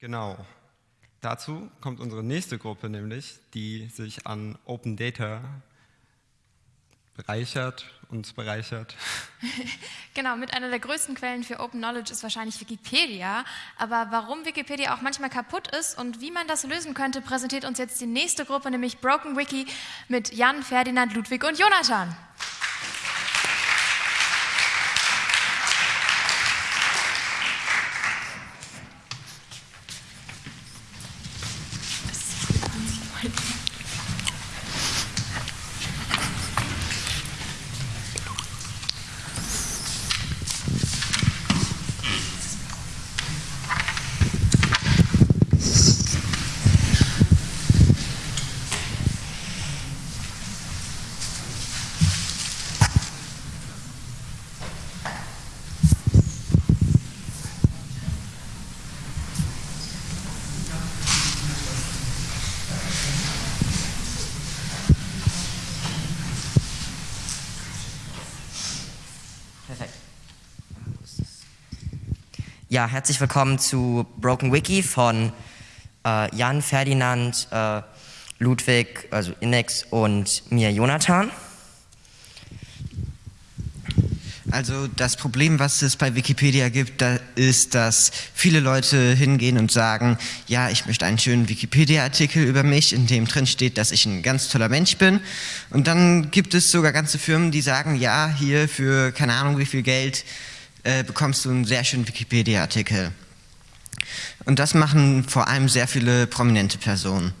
Genau. Dazu kommt unsere nächste Gruppe nämlich, die sich an Open Data bereichert, uns bereichert. genau, mit einer der größten Quellen für Open Knowledge ist wahrscheinlich Wikipedia. Aber warum Wikipedia auch manchmal kaputt ist und wie man das lösen könnte, präsentiert uns jetzt die nächste Gruppe, nämlich Broken Wiki mit Jan, Ferdinand, Ludwig und Jonathan. Ja, herzlich willkommen zu Broken Wiki von äh, Jan, Ferdinand, äh, Ludwig, also Inex und mir Jonathan. Also das Problem, was es bei Wikipedia gibt, da ist, dass viele Leute hingehen und sagen, ja, ich möchte einen schönen Wikipedia-Artikel über mich, in dem drin steht, dass ich ein ganz toller Mensch bin. Und dann gibt es sogar ganze Firmen, die sagen, ja, hier für keine Ahnung wie viel Geld äh, bekommst du einen sehr schönen Wikipedia-Artikel. Und das machen vor allem sehr viele prominente Personen.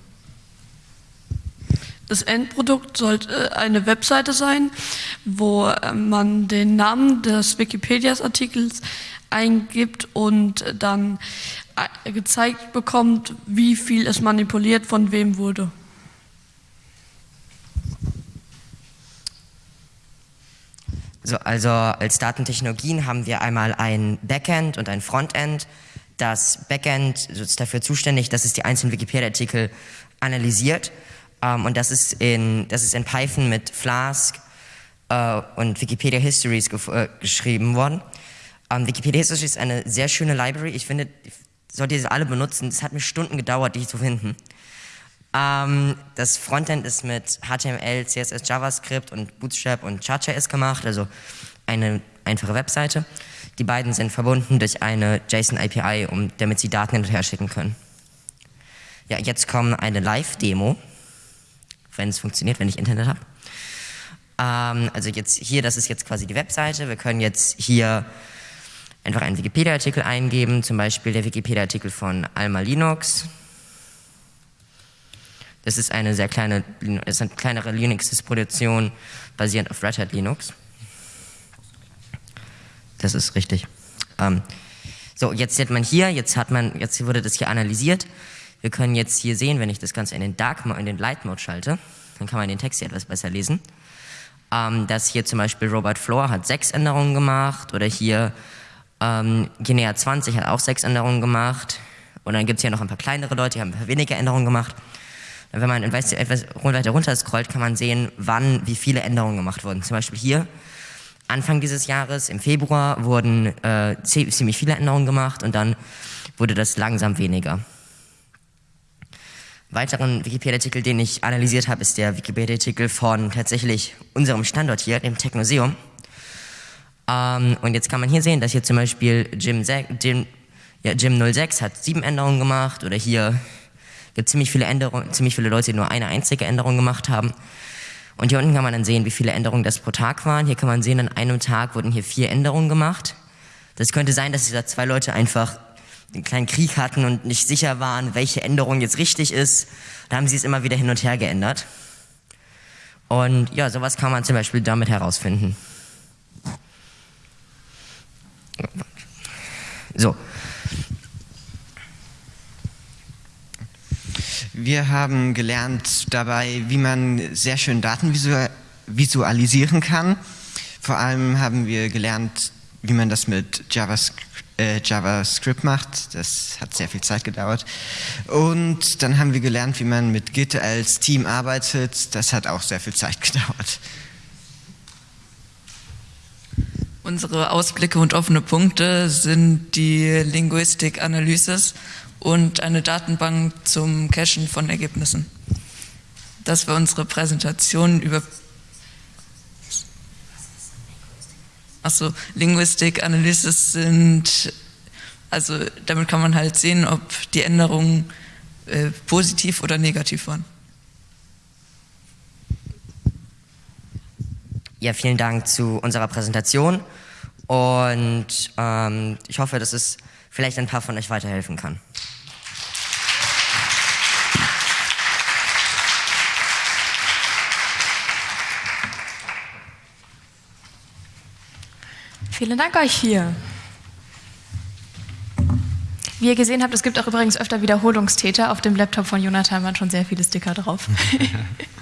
Das Endprodukt sollte eine Webseite sein, wo äh, man den Namen des Wikipedia-Artikels eingibt und dann äh, gezeigt bekommt, wie viel es manipuliert von wem wurde. So, also als Datentechnologien haben wir einmal ein Backend und ein Frontend. Das Backend ist dafür zuständig, dass es die einzelnen Wikipedia-Artikel analysiert. Ähm, und das ist, in, das ist in Python mit Flask äh, und Wikipedia Histories äh, geschrieben worden. Ähm, Wikipedia Histories ist eine sehr schöne Library. Ich finde, solltet ihr sie alle benutzen. Es hat mir Stunden gedauert, die zu finden. Ähm, das Frontend ist mit HTML, CSS, JavaScript und Bootstrap und Chart.js gemacht, also eine einfache Webseite. Die beiden sind verbunden durch eine JSON-API, um, damit sie Daten hin und her schicken können. Ja, jetzt kommt eine Live-Demo, wenn es funktioniert, wenn ich Internet habe. Ähm, also jetzt hier, das ist jetzt quasi die Webseite. Wir können jetzt hier einfach einen Wikipedia-Artikel eingeben, zum Beispiel der Wikipedia-Artikel von Alma Linux. Das ist eine sehr kleine, das ist eine kleinere Linux-Distribution basierend auf Red Hat Linux. Das ist richtig. Ähm, so, jetzt sieht man hier, jetzt hat man, jetzt wurde das hier analysiert. Wir können jetzt hier sehen, wenn ich das Ganze in den Dark in den Light Mode schalte, dann kann man den Text hier etwas besser lesen. Ähm, dass hier zum Beispiel Robert Floor hat sechs Änderungen gemacht oder hier ähm, Guinea 20 hat auch sechs Änderungen gemacht. Und dann gibt es hier noch ein paar kleinere Leute, die haben ein paar weniger Änderungen gemacht. Wenn man etwas weiter runter scrollt, kann man sehen, wann wie viele Änderungen gemacht wurden. Zum Beispiel hier, Anfang dieses Jahres, im Februar, wurden äh, ziemlich viele Änderungen gemacht und dann wurde das langsam weniger. Weiteren Wikipedia-Artikel, den ich analysiert habe, ist der Wikipedia-Artikel von tatsächlich unserem Standort hier, dem Technoseum. Ähm, und jetzt kann man hier sehen, dass hier zum Beispiel Jim, Jim, ja, Jim 06 hat sieben Änderungen gemacht oder hier gibt ziemlich viele Änderungen, ziemlich viele Leute, die nur eine einzige Änderung gemacht haben. Und hier unten kann man dann sehen, wie viele Änderungen das pro Tag waren. Hier kann man sehen, an einem Tag wurden hier vier Änderungen gemacht. Das könnte sein, dass da zwei Leute einfach einen kleinen Krieg hatten und nicht sicher waren, welche Änderung jetzt richtig ist. Da haben sie es immer wieder hin und her geändert. Und ja, sowas kann man zum Beispiel damit herausfinden. So, Wir haben gelernt dabei, wie man sehr schön Daten visualisieren kann. Vor allem haben wir gelernt, wie man das mit JavaScript, äh, JavaScript macht. Das hat sehr viel Zeit gedauert. Und dann haben wir gelernt, wie man mit Git als Team arbeitet. Das hat auch sehr viel Zeit gedauert. Unsere Ausblicke und offene Punkte sind die Linguistic Analysis und eine Datenbank zum Cachen von Ergebnissen. Das war unsere Präsentation über Achso, Linguistic Analysis sind, also damit kann man halt sehen, ob die Änderungen äh, positiv oder negativ waren. Ja, vielen Dank zu unserer Präsentation und ähm, ich hoffe, dass es vielleicht ein paar von euch weiterhelfen kann. Vielen Dank euch hier. Wie ihr gesehen habt, es gibt auch übrigens öfter Wiederholungstäter. Auf dem Laptop von Jonathan waren schon sehr viele Sticker drauf.